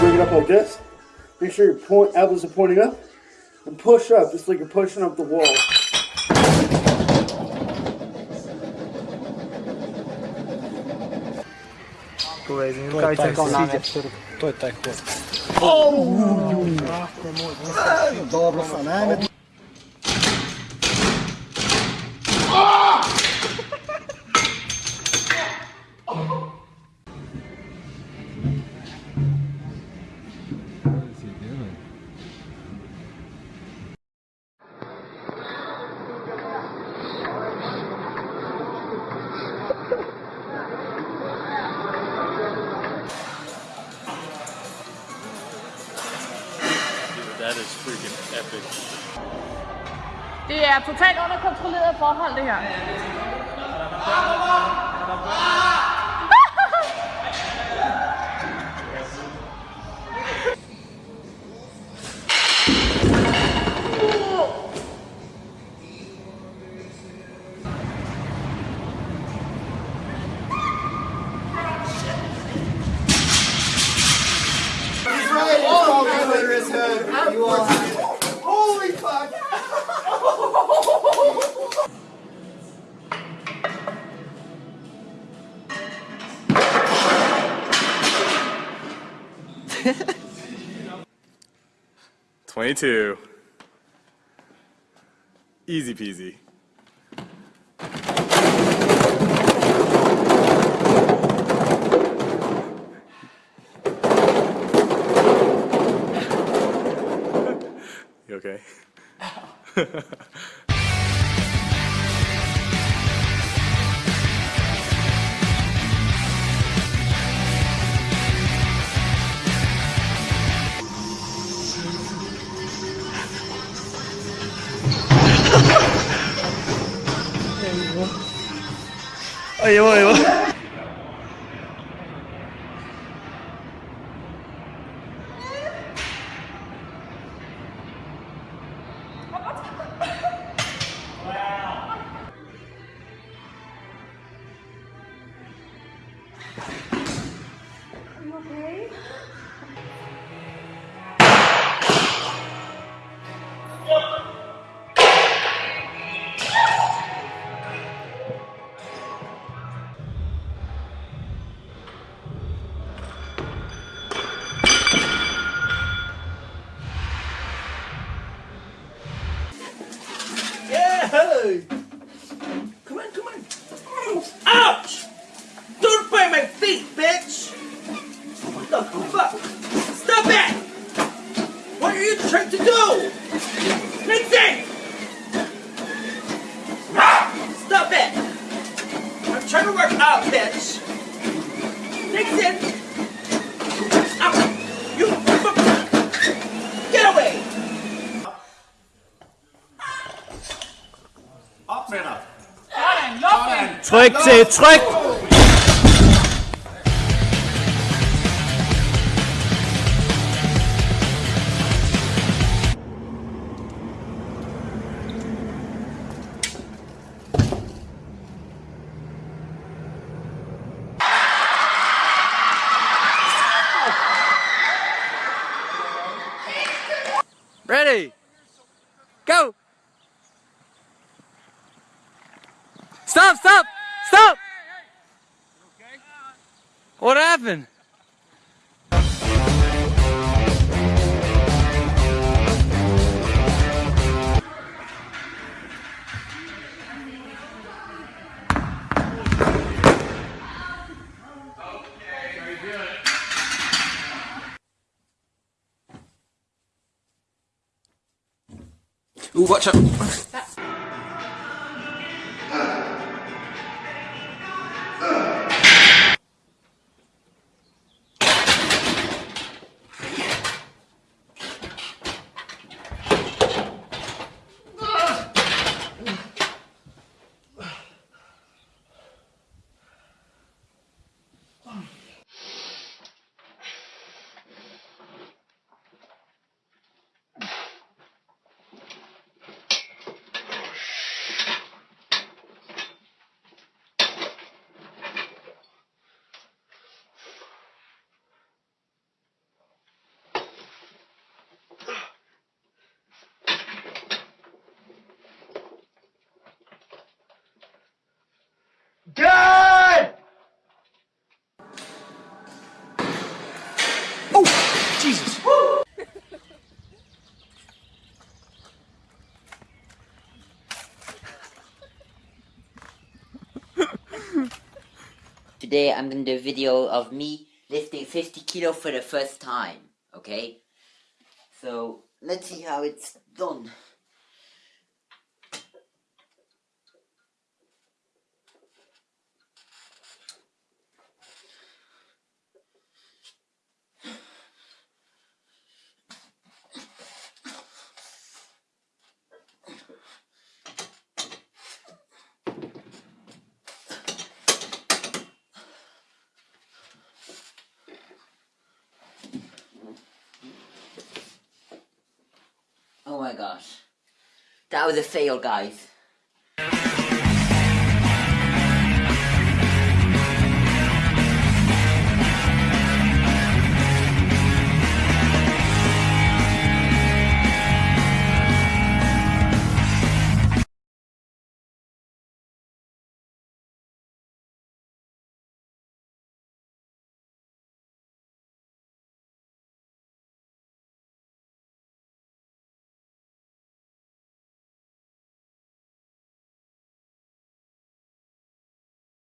Bring it up like this. Make sure your point elbows are pointing up. And push up, just like you're pushing up the wall. To je taj hod. To je taj hod. Dobro sam, ajme. That is freaking epic. Det er totalt underkontrolleret forhold, det her. Holy fuck! Twenty-two. Easy peasy. You okay? Ayva ayva. Yeah! Come on, come on. Ouch! Don't bite my feet, bitch! What the fuck? Stop it! What are you trying to do? Lindsay! Stop it! I'm trying to work out, bitch! Nixon! Ow! You! Get away! Op med dig! Tryk til, Go! Stop, stop! Stop! What happened? Watch out! Today I'm gonna do a video of me lifting 50 kilo for the first time. Okay? So let's see how it's done. My gosh. That was a fail, guys.